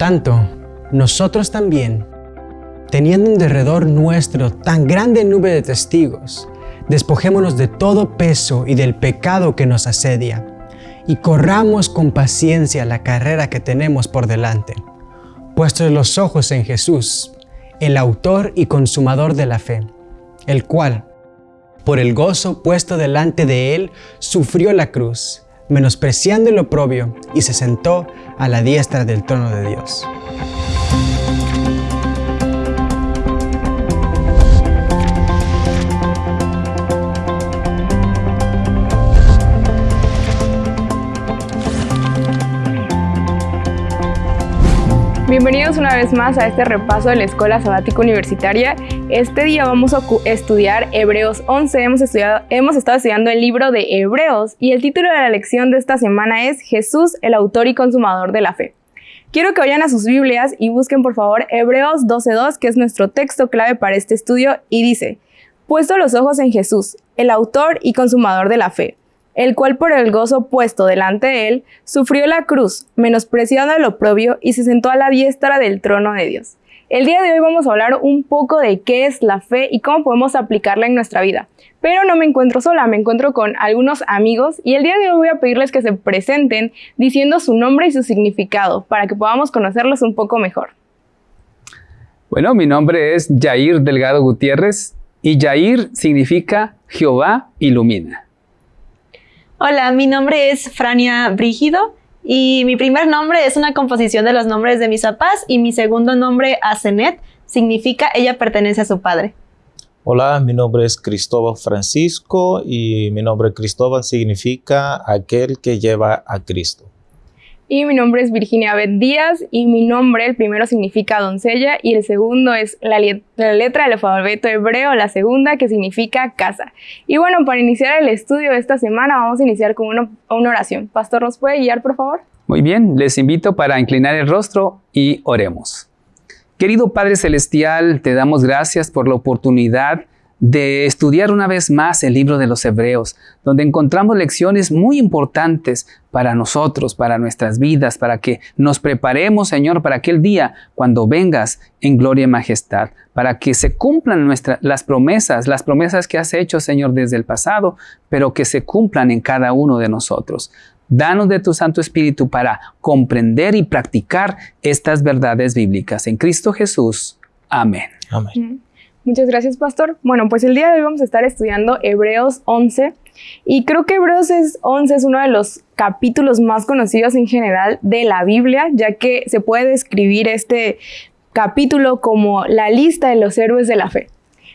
tanto, nosotros también, teniendo en derredor nuestro tan grande nube de testigos, despojémonos de todo peso y del pecado que nos asedia, y corramos con paciencia la carrera que tenemos por delante, puestos los ojos en Jesús, el autor y consumador de la fe, el cual, por el gozo puesto delante de él, sufrió la cruz, menospreciando el oprobio, y se sentó a la diestra del trono de Dios. Bienvenidos una vez más a este repaso de la Escuela Sabática Universitaria. Este día vamos a estudiar Hebreos 11. Hemos, hemos estado estudiando el libro de Hebreos y el título de la lección de esta semana es Jesús, el autor y consumador de la fe. Quiero que vayan a sus Biblias y busquen por favor Hebreos 12.2, que es nuestro texto clave para este estudio, y dice, Puesto los ojos en Jesús, el autor y consumador de la fe el cual por el gozo puesto delante de él, sufrió la cruz, menospreciando el oprobio, y se sentó a la diestra del trono de Dios. El día de hoy vamos a hablar un poco de qué es la fe y cómo podemos aplicarla en nuestra vida. Pero no me encuentro sola, me encuentro con algunos amigos y el día de hoy voy a pedirles que se presenten diciendo su nombre y su significado para que podamos conocerlos un poco mejor. Bueno, mi nombre es Jair Delgado Gutiérrez y Jair significa Jehová ilumina. Hola, mi nombre es Frania Brígido y mi primer nombre es una composición de los nombres de mis papás y mi segundo nombre, Asenet, significa ella pertenece a su padre. Hola, mi nombre es Cristóbal Francisco y mi nombre Cristóbal significa aquel que lleva a Cristo. Y mi nombre es Virginia Beth Díaz y mi nombre, el primero significa doncella y el segundo es la, letra del alfabeto hebreo, la segunda que significa casa. Y bueno, para iniciar el estudio de esta semana vamos a iniciar con una oración. Pastor, ¿nos puede guiar, por favor? Muy bien, les invito para inclinar el rostro y oremos. Querido Padre Celestial, te damos gracias por la oportunidad de estudiar una vez más el libro de los Hebreos, donde encontramos lecciones muy importantes para nosotros, para nuestras vidas, para que nos preparemos, Señor, para aquel día cuando vengas en gloria y majestad, para que se cumplan nuestras las promesas, las promesas que has hecho, Señor, desde el pasado, pero que se cumplan en cada uno de nosotros. Danos de tu Santo Espíritu para comprender y practicar estas verdades bíblicas. En Cristo Jesús. Amén. Amén. Muchas gracias, Pastor. Bueno, pues el día de hoy vamos a estar estudiando Hebreos 11 y creo que Hebreos 11 es uno de los capítulos más conocidos en general de la Biblia, ya que se puede describir este capítulo como la lista de los héroes de la fe.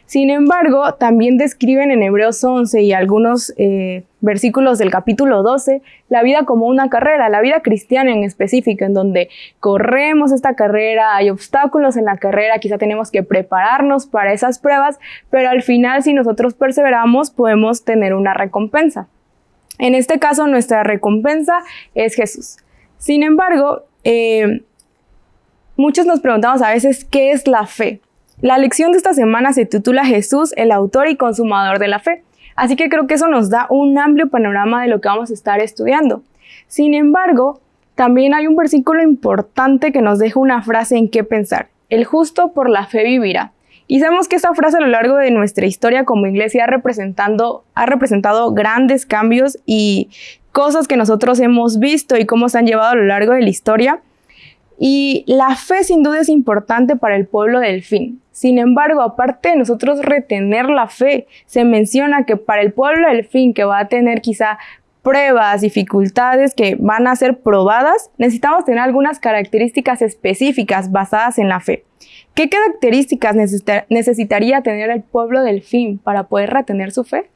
Sin embargo, también describen en Hebreos 11 y algunos eh, versículos del capítulo 12 la vida como una carrera, la vida cristiana en específico, en donde corremos esta carrera, hay obstáculos en la carrera, quizá tenemos que prepararnos para esas pruebas, pero al final si nosotros perseveramos podemos tener una recompensa. En este caso nuestra recompensa es Jesús. Sin embargo, eh, muchos nos preguntamos a veces qué es la fe. La lección de esta semana se titula Jesús, el autor y consumador de la fe. Así que creo que eso nos da un amplio panorama de lo que vamos a estar estudiando. Sin embargo, también hay un versículo importante que nos deja una frase en qué pensar. El justo por la fe vivirá. Y sabemos que esta frase a lo largo de nuestra historia como iglesia ha, representando, ha representado grandes cambios y cosas que nosotros hemos visto y cómo se han llevado a lo largo de la historia. Y la fe sin duda es importante para el pueblo del fin. Sin embargo, aparte de nosotros retener la fe, se menciona que para el pueblo del fin, que va a tener quizá pruebas, dificultades que van a ser probadas, necesitamos tener algunas características específicas basadas en la fe. ¿Qué características necesitaría tener el pueblo del fin para poder retener su fe?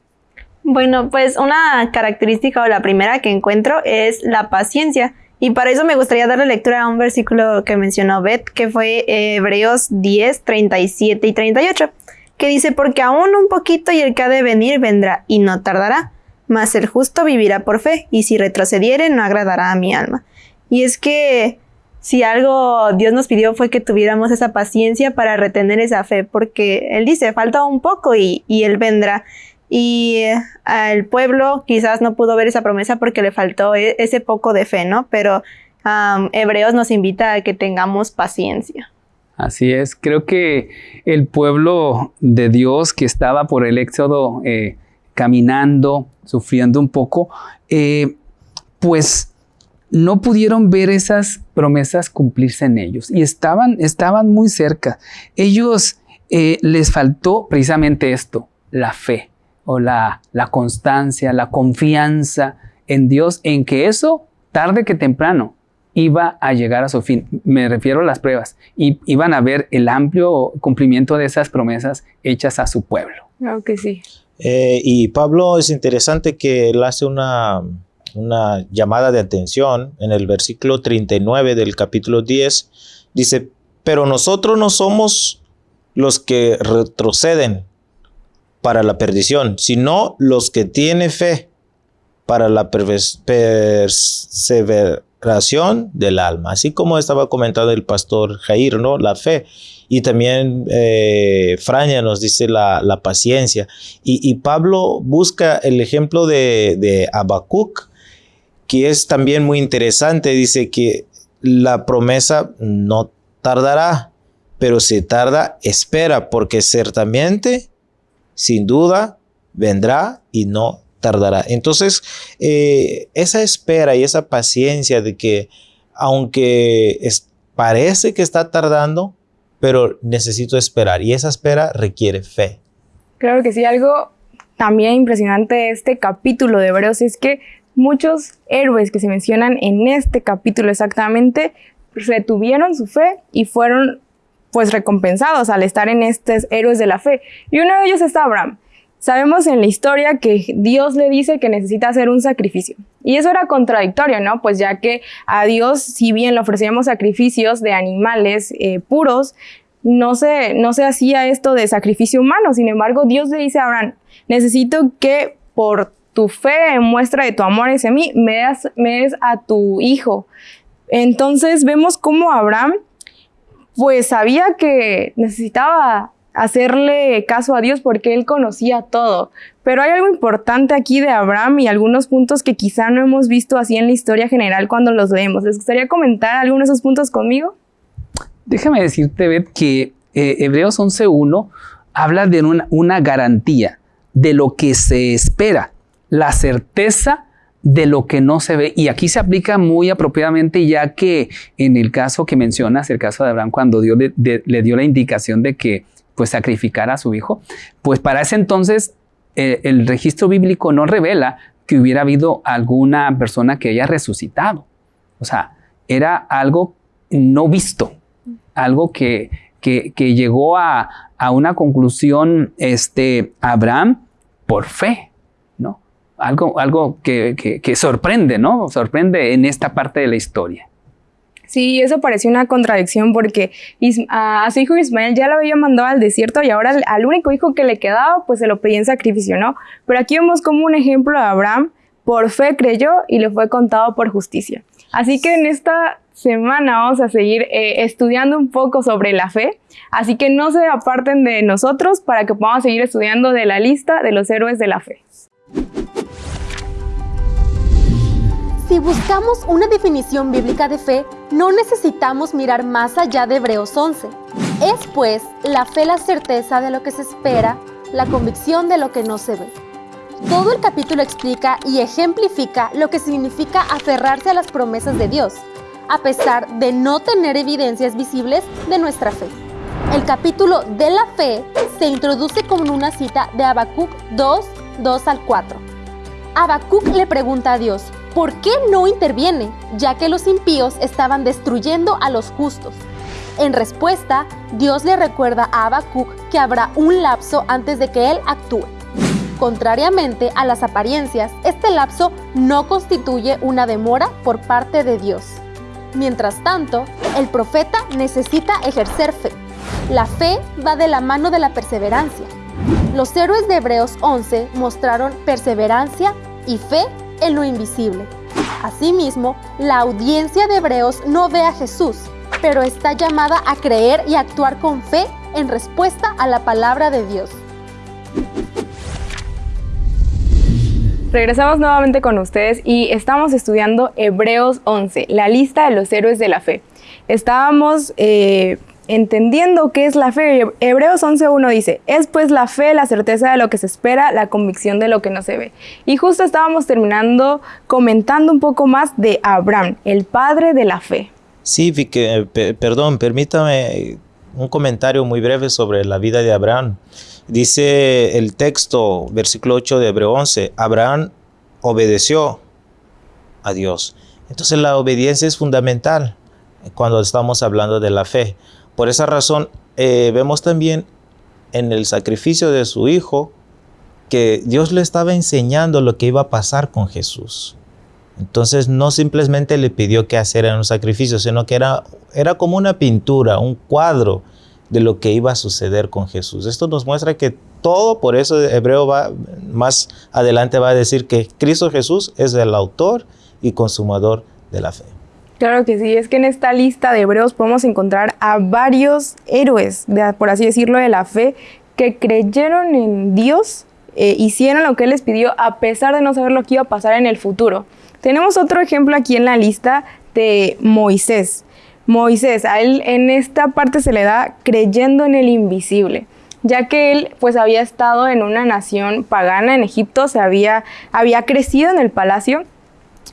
Bueno, pues una característica o la primera que encuentro es la paciencia. Y para eso me gustaría darle lectura a un versículo que mencionó Beth, que fue Hebreos 10, 37 y 38, que dice, porque aún un poquito y el que ha de venir vendrá y no tardará, mas el justo vivirá por fe, y si retrocediere no agradará a mi alma. Y es que si algo Dios nos pidió fue que tuviéramos esa paciencia para retener esa fe, porque Él dice, falta un poco y, y Él vendrá y al pueblo quizás no pudo ver esa promesa porque le faltó e-, ese poco de fe, ¿no? Pero Hebreos nos invita a que tengamos paciencia. Así es, creo que el pueblo de Dios que estaba por el éxodo eh, caminando, sufriendo un poco, eh, pues no pudieron ver esas promesas cumplirse en ellos y estaban, estaban muy cerca. Ellos eh, les faltó precisamente esto, la fe o la, la constancia, la confianza en Dios, en que eso, tarde que temprano, iba a llegar a su fin. Me refiero a las pruebas. Y iban a ver el amplio cumplimiento de esas promesas hechas a su pueblo. Claro que sí. Eh, y Pablo es interesante que él hace una, una llamada de atención en el versículo 39 del capítulo 10. Dice, pero nosotros no somos los que retroceden para la perdición, sino los que tienen fe para la perseveración del alma, así como estaba comentando el pastor Jair, ¿no? La fe. Y también eh, Fraña nos dice la, paciencia. Y, Pablo busca el ejemplo de, de que es también muy interesante. Dice que la promesa no tardará, pero si tarda, espera, porque ciertamente, sin duda, vendrá y no tardará. Entonces, eh, esa espera y esa paciencia de que aunque parece que está tardando, pero necesito esperar y esa espera requiere fe. Claro que sí, algo también impresionante de este capítulo de Hebreos es que muchos héroes que se mencionan en este capítulo exactamente retuvieron su fe y fueron pues recompensados al estar en estos héroes de la fe. Y uno de ellos está Abraham. Sabemos en la historia que Dios le dice que necesita hacer un sacrificio. Y eso era contradictorio, ¿no? Pues ya que a Dios, si bien le ofrecíamos sacrificios de animales eh, puros, no se, no se hacía esto de sacrificio humano. Sin embargo, Dios le dice a Abraham, necesito que por tu fe en muestra de tu amor hacia mí, me des, me des a tu hijo. Entonces vemos cómo Abraham pues sabía que necesitaba hacerle caso a Dios porque él conocía todo. Pero hay algo importante aquí de Abraham y algunos puntos que quizá no hemos visto así en la historia general cuando los leemos. ¿Les gustaría comentar algunos de esos puntos conmigo? Déjame decirte, Beth, que eh, Hebreos 11.1 habla de una, una garantía de lo que se espera, la certeza de lo que no se ve. Y aquí se aplica muy apropiadamente ya que en el caso que mencionas, el caso de Abraham, cuando Dios le dio la indicación de que pues sacrificar a su hijo, pues para ese entonces eh, el registro bíblico no revela que hubiera habido alguna persona que haya resucitado. O sea, era algo no visto, algo que, que, llegó a, una conclusión este, Abraham por fe. Algo, algo que, que sorprende, ¿no? Sorprende en esta parte de la historia. Sí, eso pareció una contradicción porque a, su hijo Ismael ya lo había mandado al desierto y ahora al, único hijo que le quedaba pues se lo pedía en sacrificio, ¿no? Pero aquí vemos como un ejemplo de Abraham, por fe creyó y le fue contado por justicia. Así que en esta semana vamos a seguir eh, estudiando un poco sobre la fe, así que no se aparten de nosotros para que podamos seguir estudiando de la lista de los héroes de la fe. Si buscamos una definición bíblica de fe, no necesitamos mirar más allá de Hebreos 11. Es pues la fe la certeza de lo que se espera, la convicción de lo que no se ve. Todo el capítulo explica y ejemplifica lo que significa aferrarse a las promesas de Dios, a pesar de no tener evidencias visibles de nuestra fe. El capítulo de la fe se introduce con una cita de Habacuc 2, 2 al 4. Habacuc le pregunta a Dios, ¿Por qué no interviene, ya que los impíos estaban destruyendo a los justos? En respuesta, Dios le recuerda a Habacuc que habrá un lapso antes de que él actúe. Contrariamente a las apariencias, este lapso no constituye una demora por parte de Dios. Mientras tanto, el profeta necesita ejercer fe. La fe va de la mano de la perseverancia. Los héroes de Hebreos 11 mostraron perseverancia y fe en lo invisible. Asimismo, la audiencia de Hebreos no ve a Jesús, pero está llamada a creer y actuar con fe en respuesta a la palabra de Dios. Regresamos nuevamente con ustedes y estamos estudiando Hebreos 11, la lista de los héroes de la fe. Estábamos eh, entendiendo qué es la fe. Hebreos 11.1 dice, es pues la fe, la certeza de lo que se espera, la convicción de lo que no se ve. Y justo estábamos terminando comentando un poco más de Abraham, el padre de la fe. Sí, eh, perdón, permítame un comentario muy breve sobre la vida de Abraham. Dice el texto, versículo 8 de Hebreo 11, Abraham obedeció a Dios. Entonces la obediencia es fundamental cuando estamos hablando de la fe. Por esa razón, eh, vemos también en el sacrificio de su hijo que Dios le estaba enseñando lo que iba a pasar con Jesús. Entonces no simplemente le pidió que hacer un sacrificio, sino que era, era como una pintura, un cuadro de lo que iba a suceder con Jesús. Esto nos muestra que todo, por eso Hebreo va más adelante va a decir que Cristo Jesús es el autor y consumador de la fe. Claro que sí, es que en esta lista de hebreos podemos encontrar a varios héroes, por así decirlo, de la fe, que creyeron en Dios, eh, hicieron lo que Él les pidió a pesar de no saber lo que iba a pasar en el futuro. Tenemos otro ejemplo aquí en la lista de Moisés. Moisés, a él en esta parte se le da creyendo en el invisible, ya que él pues había estado en una nación pagana en Egipto, se había, había crecido en el palacio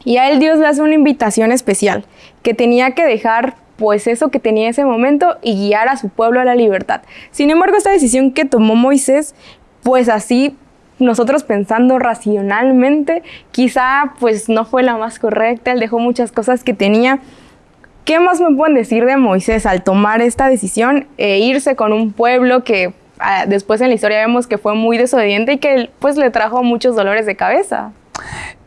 y a él Dios le hace una invitación especial, que tenía que dejar pues eso que tenía en ese momento y guiar a su pueblo a la libertad. Sin embargo, esta decisión que tomó Moisés, pues así nosotros pensando racionalmente, quizá pues no fue la más correcta, él dejó muchas cosas que tenía ¿Qué más me pueden decir de Moisés al tomar esta decisión e irse con un pueblo que ah, después en la historia vemos que fue muy desobediente y que pues le trajo muchos dolores de cabeza?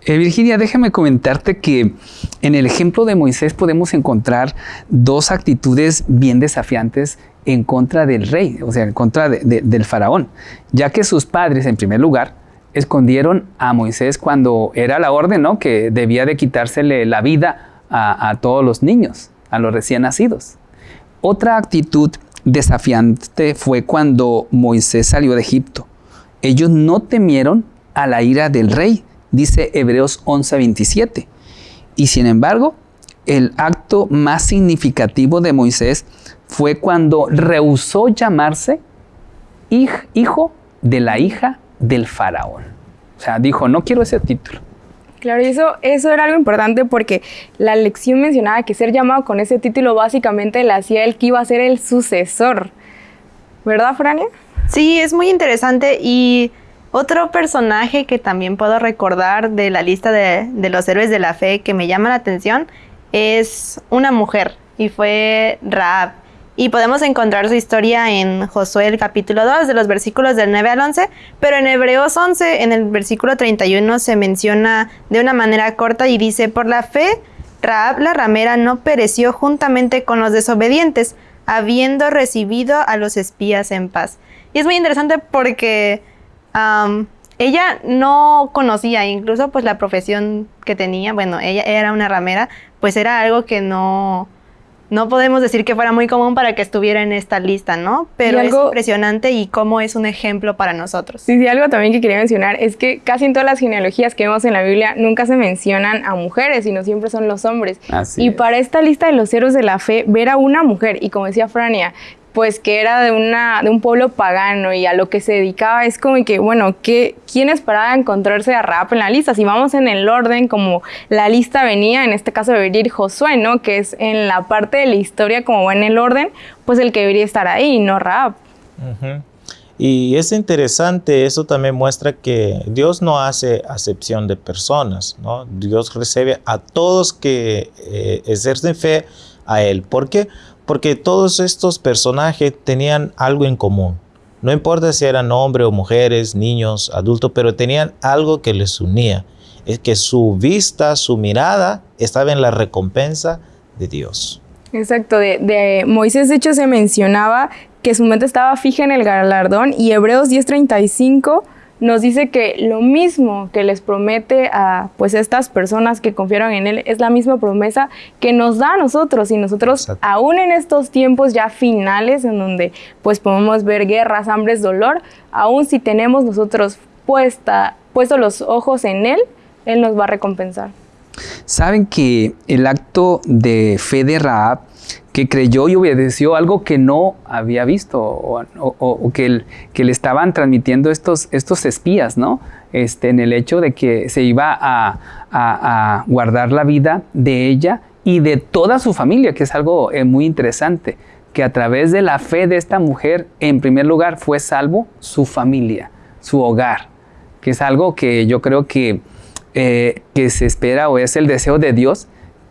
Eh, Virginia, déjame comentarte que en el ejemplo de Moisés podemos encontrar dos actitudes bien desafiantes en contra del rey, o sea, en contra del faraón, ya que sus padres, en primer lugar, escondieron a Moisés cuando era la orden, ¿no? Que debía de quitársele la vida a, todos los niños, a los recién nacidos. Otra actitud desafiante fue cuando Moisés salió de Egipto. Ellos no temieron a la ira del rey, dice Hebreos 11:27. Y sin embargo, el acto más significativo de Moisés fue cuando rehusó llamarse hijo de la hija del faraón. O sea, dijo, no quiero ese título. Claro, y eso, eso era algo importante porque la lección mencionaba que ser llamado con ese título básicamente le hacía el que iba a ser el sucesor. ¿Verdad, Frania? Sí, es muy interesante y otro personaje que también puedo recordar de la lista de, los héroes de la fe que me llama la atención es una mujer y fue Raab. Y podemos encontrar su historia en Josué el capítulo 2, de los versículos del 9 al 11, pero en Hebreos 11, en el versículo 31, se menciona de una manera corta y dice, por la fe, Raab la ramera no pereció juntamente con los desobedientes, habiendo recibido a los espías en paz. Y es muy interesante porque ella no conocía incluso pues la profesión que tenía, bueno, ella era una ramera, pues era algo que no no podemos decir que fuera muy común para que estuviera en esta lista, ¿no? Pero es impresionante y cómo es un ejemplo para nosotros. Sí, sí, algo también que quería mencionar es que casi en todas las genealogías que vemos en la Biblia nunca se mencionan a mujeres, sino siempre son los hombres. y para esta lista de los héroes de la fe, ver a una mujer, y como decía Frania, pues que era de, una, de un pueblo pagano y a lo que se dedicaba es como que, bueno, ¿qué, ¿quién esperaba encontrarse a Raab en la lista? Si vamos en el orden como la lista venía, en este caso debería ir Josué, ¿no? Que es en la parte de la historia como va en el orden, pues el que debería estar ahí, no Raab. Y es interesante, eso también muestra que Dios no hace acepción de personas, ¿no? Dios recibe a todos que eh, ejercen fe a Él. ¿Por qué? Porque todos estos personajes tenían algo en común. No importa si eran hombres o mujeres, niños, adultos, pero tenían algo que les unía. Es que su vista, su mirada estaba en la recompensa de Dios. Exacto, de, Moisés de hecho se mencionaba que su mente estaba fija en el galardón y Hebreos 10:35 nos dice que lo mismo que les promete a pues estas personas que confiaron en él es la misma promesa que nos da a nosotros y nosotros aún en estos tiempos ya finales en donde pues podemos ver guerras, hambres, dolor, aún si tenemos nosotros puesta puesto los ojos en Él, Él nos va a recompensar. Saben que el acto de fe de Raab, que creyó y obedeció algo que no había visto o, que, le estaban transmitiendo estos, estos espías, ¿no? Este, en el hecho de que se iba a, a, guardar la vida de ella y de toda su familia, que es algo eh, muy interesante, que a través de la fe de esta mujer, en primer lugar, fue salvo su familia, su hogar, que es algo que yo creo que eh, que se espera o es el deseo de Dios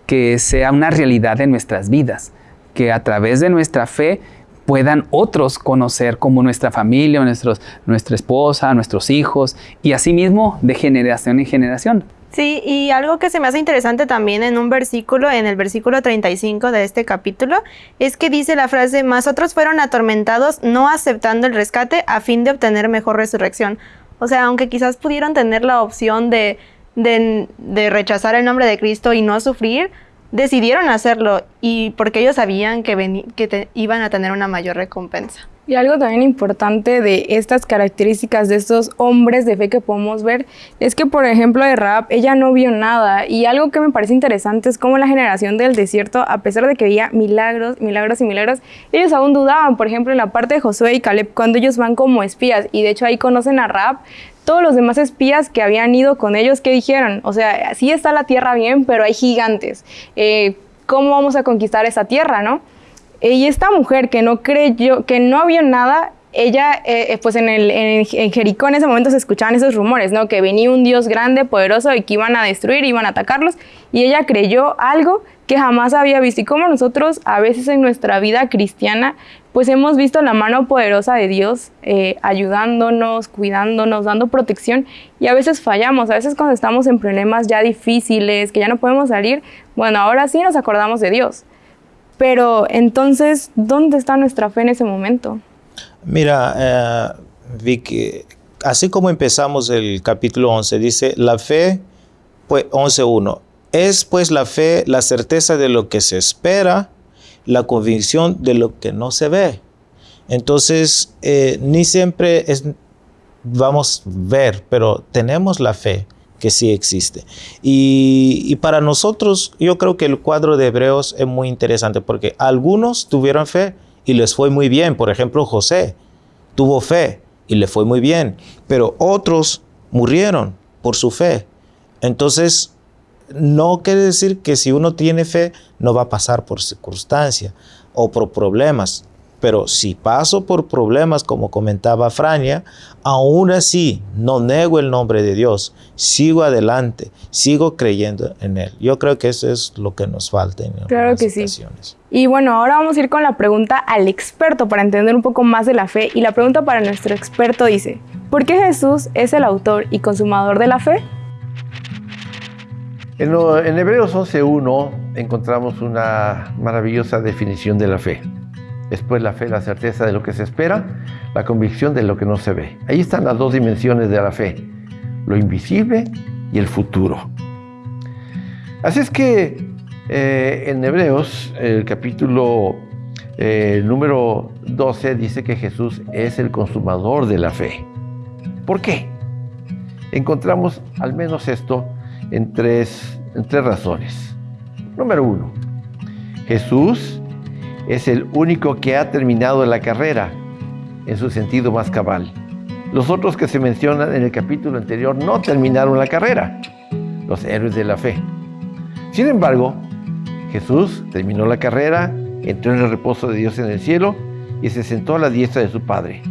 que sea una realidad en nuestras vidas, que a través de nuestra fe puedan otros conocer como nuestra familia, nuestros, nuestra esposa, nuestros hijos y asimismo de generación en generación. Sí, y algo que se me hace interesante también en un versículo, en el versículo 35 de este capítulo, es que dice la frase, más otros fueron atormentados no aceptando el rescate a fin de obtener mejor resurrección. O sea, aunque quizás pudieron tener la opción de de, rechazar el nombre de Cristo y no sufrir, decidieron hacerlo y porque ellos sabían que, que iban a tener una mayor recompensa. Y algo también importante de estas características de estos hombres de fe que podemos ver es que, por ejemplo, de Raab, ella no vio nada. Y algo que me parece interesante es cómo la generación del desierto, a pesar de que veía milagros, milagros y milagros, ellos aún dudaban. Por ejemplo, en la parte de Josué y Caleb, cuando ellos van como espías, y de hecho ahí conocen a Raab, todos los demás espías que habían ido con ellos, ¿qué dijeron? O sea, sí está la tierra bien, pero hay gigantes. Eh, ¿Cómo vamos a conquistar esa tierra, no? Y esta mujer que no creyó, que no vio nada, ella, eh, pues en, el, en, Jericó en ese momento se escuchaban esos rumores, ¿no? Que venía un Dios grande, poderoso y que iban a destruir, iban a atacarlos. Y ella creyó algo que jamás había visto. Y como nosotros a veces en nuestra vida cristiana, pues hemos visto la mano poderosa de Dios eh, ayudándonos, cuidándonos, dando protección y a veces fallamos, a veces cuando estamos en problemas ya difíciles, que ya no podemos salir, bueno, ahora sí nos acordamos de Dios. Pero entonces, ¿dónde está nuestra fe en ese momento? Mira, eh, Vicky, así como empezamos el capítulo 11, dice, la fe, pues 11.1, es pues la fe la certeza de lo que se espera, la convicción de lo que no se ve. Entonces, eh, ni siempre es, vamos a ver, pero tenemos la fe que sí existe. Y, y, para nosotros, yo creo que el cuadro de Hebreos es muy interesante porque algunos tuvieron fe y les fue muy bien. Por ejemplo, José tuvo fe y le fue muy bien, pero otros murieron por su fe. Entonces, no quiere decir que si uno tiene fe no va a pasar por circunstancias o por problemas. Pero si paso por problemas, como comentaba Frania, aún así no nego el nombre de Dios, sigo adelante, sigo creyendo en Él. Yo creo que eso es lo que nos falta en claro que Sí. Y bueno, ahora vamos a ir con la pregunta al experto para entender un poco más de la fe. Y la pregunta para nuestro experto dice, ¿por qué Jesús es el autor y consumador de la fe? En, en Hebreos 11.1 encontramos una maravillosa definición de la fe. Después la fe, la certeza de lo que se espera, la convicción de lo que no se ve. Ahí están las dos dimensiones de la fe, lo invisible y el futuro. Así es que eh, en Hebreos, el capítulo eh, número 12 dice que Jesús es el consumador de la fe. ¿Por qué? Encontramos al menos esto en tres, tres razones. Número uno, Jesús es el único que ha terminado la carrera en su sentido más cabal. Los otros que se mencionan en el capítulo anterior no terminaron la carrera, los héroes de la fe. Sin embargo, Jesús terminó la carrera, entró en el reposo de Dios en el cielo y se sentó a la diestra de su Padre.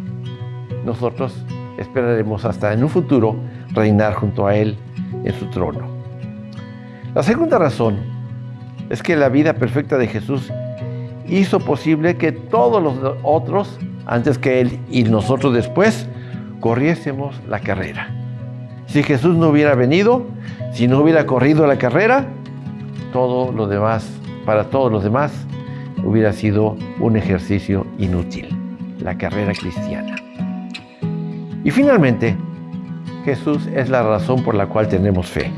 Nosotros esperaremos hasta en un futuro reinar junto a Él en su trono. La segunda razón es que la vida perfecta de Jesús hizo posible que todos los otros, antes que Él y nosotros después, corriésemos la carrera. Si Jesús no hubiera venido, si no hubiera corrido la carrera, todo lo demás, para todos los demás, hubiera sido un ejercicio inútil, la carrera cristiana. Y finalmente, Jesús es la razón por la cual tenemos fe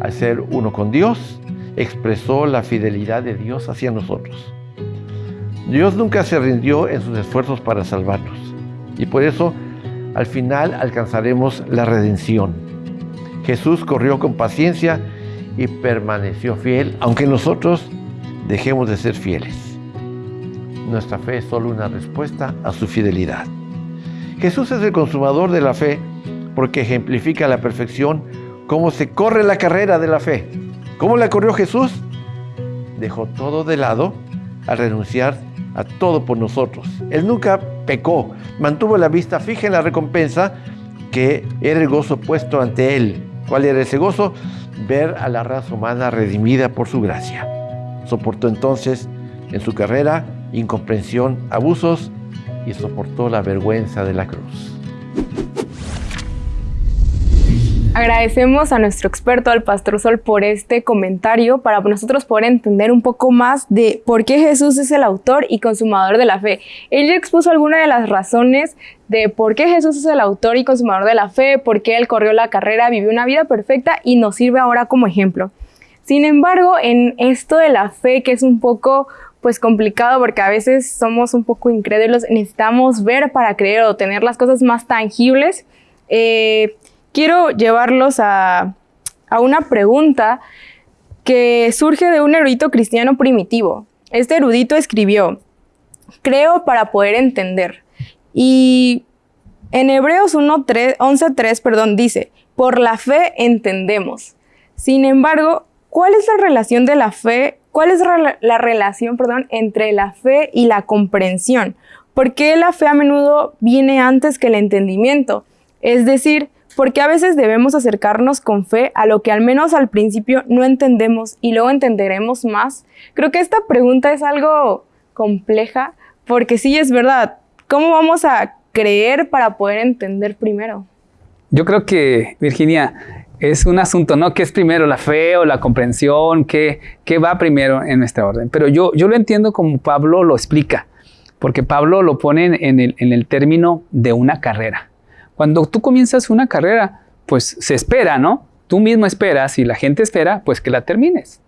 al ser uno con Dios, expresó la fidelidad de Dios hacia nosotros. Dios nunca se rindió en sus esfuerzos para salvarnos y por eso al final alcanzaremos la redención. Jesús corrió con paciencia y permaneció fiel, aunque nosotros dejemos de ser fieles. Nuestra fe es solo una respuesta a su fidelidad. Jesús es el consumador de la fe porque ejemplifica a la perfección cómo se corre la carrera de la fe. ¿Cómo la corrió Jesús? Dejó todo de lado al renunciar a todo por nosotros. Él nunca pecó, mantuvo la vista fija en la recompensa que era el gozo puesto ante él. ¿Cuál era ese gozo? Ver a la raza humana redimida por su gracia. Soportó entonces en su carrera incomprensión, abusos y soportó la vergüenza de la cruz. Agradecemos a nuestro experto, al Pastor Sol, por este comentario para nosotros poder entender un poco más de por qué Jesús es el autor y consumador de la fe. Él ya expuso algunas de las razones de por qué Jesús es el autor y consumador de la fe, por qué él corrió la carrera, vivió una vida perfecta y nos sirve ahora como ejemplo. Sin embargo, en esto de la fe, que es un poco pues complicado porque a veces somos un poco incrédulos, necesitamos ver para creer o tener las cosas más tangibles. Eh, quiero llevarlos a, una pregunta que surge de un erudito cristiano primitivo. Este erudito escribió, creo para poder entender. Y en Hebreos 11.3 perdón, dice, por la fe entendemos. Sin embargo, ¿cuál es la relación de la fe? ¿Cuál es la relación, perdón, entre la fe y la comprensión? ¿Por qué la fe a menudo viene antes que el entendimiento? Es decir, porque a veces debemos acercarnos con fe a lo que al menos al principio no entendemos y luego entenderemos más? Creo que esta pregunta es algo compleja porque sí es verdad. ¿Cómo vamos a creer para poder entender primero? Yo creo que, Virginia, es un asunto, ¿no? ¿Qué es primero, la fe o la comprensión? ¿Qué, qué va primero en nuestra orden? Pero yo, yo lo entiendo como Pablo lo explica, porque Pablo lo pone en el, en el término de una carrera. Cuando tú comienzas una carrera, pues se espera, ¿no? Tú mismo esperas y la gente espera, pues que la termines.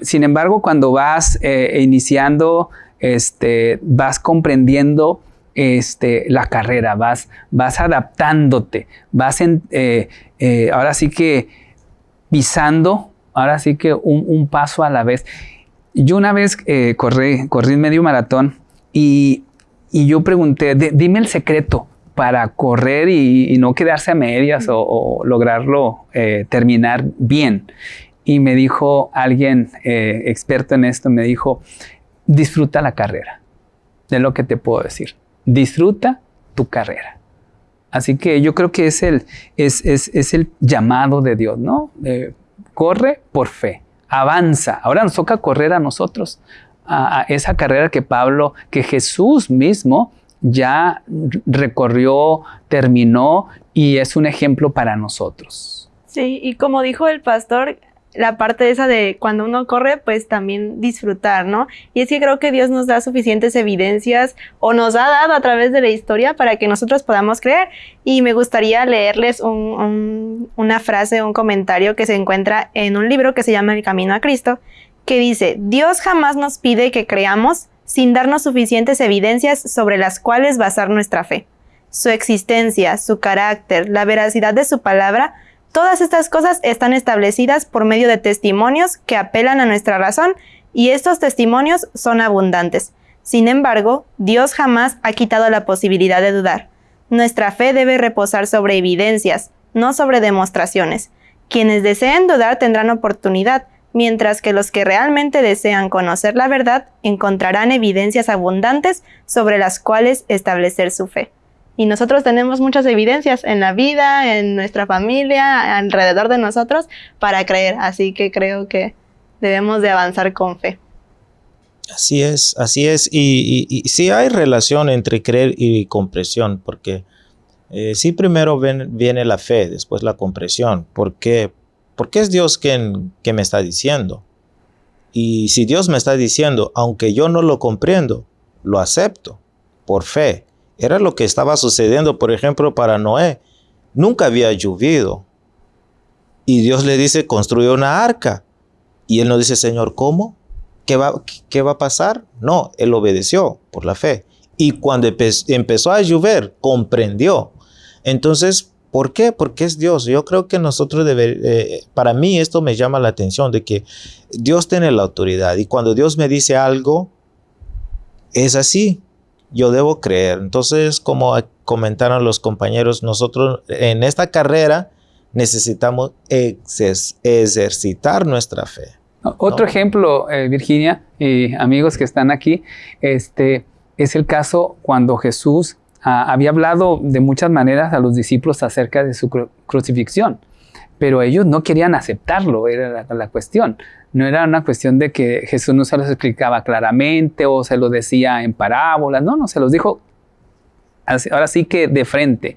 Sin embargo, cuando vas eh, iniciando, este, vas comprendiendo este, la carrera, vas, vas adaptándote, vas eh, eh, ahora sí que pisando, ahora sí que un, paso a la vez. Yo una vez corrí, corrí medio maratón y, y yo pregunté, dime el secreto, para correr y, no quedarse a medias o, lograrlo eh, terminar bien. Y me dijo alguien eh, experto en esto, me dijo, disfruta la carrera. De lo que te puedo decir. Disfruta tu carrera. Así que yo creo que es el, es, es, el llamado de Dios, ¿no? Corre por fe, avanza. Ahora nos toca correr a nosotros, a esa carrera que Pablo, que Jesús mismo ya recorrió, terminó y es un ejemplo para nosotros. Sí, y como dijo el pastor, la parte esa de cuando uno corre, pues también disfrutar, ¿no? Y es que creo que Dios nos da suficientes evidencias o nos ha dado a través de la historia para que nosotros podamos creer. Y me gustaría leerles una frase, un comentario que se encuentra en un libro que se llama El Camino a Cristo, que dice, Dios jamás nos pide que creamos, sin darnos suficientes evidencias sobre las cuales basar nuestra fe. Su existencia, su carácter, la veracidad de su palabra, todas estas cosas están establecidas por medio de testimonios que apelan a nuestra razón y estos testimonios son abundantes. Sin embargo, Dios jamás ha quitado la posibilidad de dudar. Nuestra fe debe reposar sobre evidencias, no sobre demostraciones. Quienes deseen dudar tendrán oportunidad, mientras que los que realmente desean conocer la verdad encontrarán evidencias abundantes sobre las cuales establecer su fe. Y nosotros tenemos muchas evidencias en la vida, en nuestra familia, alrededor de nosotros, para creer. Así que creo que debemos de avanzar con fe. Así es, así es. Y, sí hay relación entre creer y compresión, porque eh, sí primero viene la fe, después la compresión. ¿Por qué? Porque es Dios quien, me está diciendo. Y si Dios me está diciendo, aunque yo no lo comprendo, lo acepto por fe. Era lo que estaba sucediendo, por ejemplo, para Noé. Nunca había llovido. Y Dios le dice, construye una arca. Y él no dice, Señor, ¿cómo? ¿Qué va, qué va a pasar? No, él obedeció por la fe. Y cuando empezó a llover, comprendió. Entonces, ¿Por qué? Porque es Dios. Yo creo que nosotros eh, para mí esto me llama la atención de que Dios tiene la autoridad y cuando Dios me dice algo, es así. Yo debo creer. Entonces, como comentaron los compañeros, nosotros en esta carrera necesitamos ejercitar nuestra fe. Otro ejemplo, eh, Virginia y amigos que están aquí, este, es el caso cuando Jesús ah, había hablado de muchas maneras a los discípulos acerca de su crucifixión, pero ellos no querían aceptarlo, era la, cuestión. No era una cuestión de que Jesús no se los explicaba claramente o se lo decía en parábolas, no, no, se los dijo ahora sí que de frente.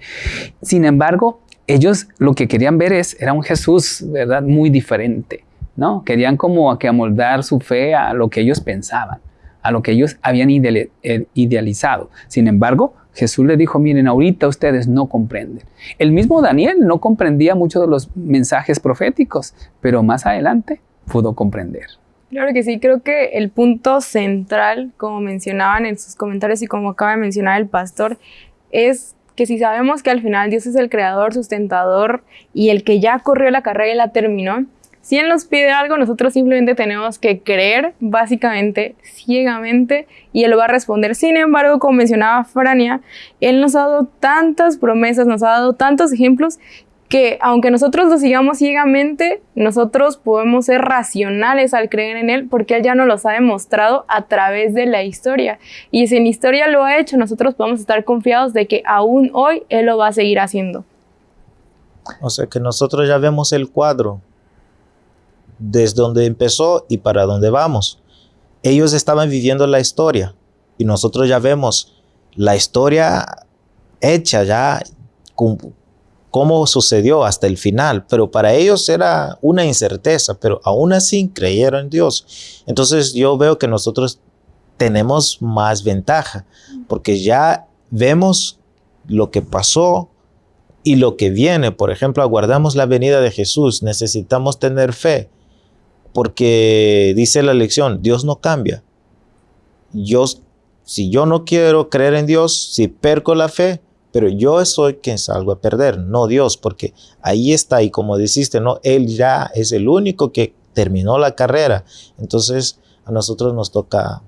Sin embargo, ellos lo que querían ver es, era un Jesús, ¿verdad? Muy diferente, ¿no? Querían como que amoldar su fe a lo que ellos pensaban a lo que ellos habían eh, idealizado. Sin embargo, Jesús les dijo, miren, ahorita ustedes no comprenden. El mismo Daniel no comprendía muchos de los mensajes proféticos, pero más adelante pudo comprender. Claro que sí, creo que el punto central, como mencionaban en sus comentarios y como acaba de mencionar el pastor, es que si sabemos que al final Dios es el creador, sustentador y el que ya corrió la carrera y la terminó, si Él nos pide algo, nosotros simplemente tenemos que creer, básicamente, ciegamente, y Él va a responder. Sin embargo, como mencionaba Frania, Él nos ha dado tantas promesas, nos ha dado tantos ejemplos, que aunque nosotros lo sigamos ciegamente, nosotros podemos ser racionales al creer en Él, porque Él ya nos los ha demostrado a través de la historia. Y si en historia lo ha hecho, nosotros podemos estar confiados de que aún hoy Él lo va a seguir haciendo. O sea que nosotros ya vemos el cuadro desde donde empezó y para dónde vamos. Ellos estaban viviendo la historia y nosotros ya vemos la historia hecha ya, cómo sucedió hasta el final, pero para ellos era una incerteza, pero aún así creyeron en Dios. Entonces yo veo que nosotros tenemos más ventaja, porque ya vemos lo que pasó y lo que viene. Por ejemplo, aguardamos la venida de Jesús, necesitamos tener fe porque dice la lección, Dios no cambia. Yo, si yo no quiero creer en Dios, si perco la fe, pero yo soy quien salgo a perder, no Dios, porque ahí está, y como dijiste, no, Él ya es el único que terminó la carrera. Entonces, a nosotros nos toca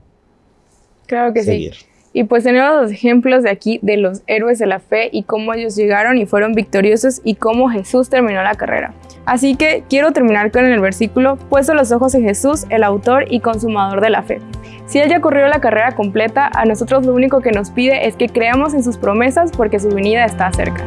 claro que seguir. Sí. Y pues tenemos los ejemplos de aquí de los héroes de la fe y cómo ellos llegaron y fueron victoriosos y cómo Jesús terminó la carrera. Así que quiero terminar con el versículo, puesto los ojos en Jesús, el autor y consumador de la fe. Si Él ya corrió la carrera completa, a nosotros lo único que nos pide es que creamos en sus promesas porque su venida está cerca.